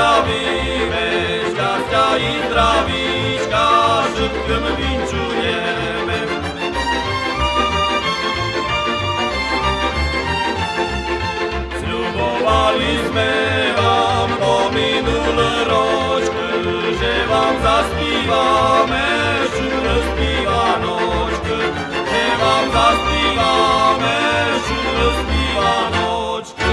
zdravíme, šťastia i zdravíčka, všetkým vinčujeme. Sľubovali sme vám po minulé ročky, že vám zaspívame šule spívanočky, že vám zaspívame šule spívanočky.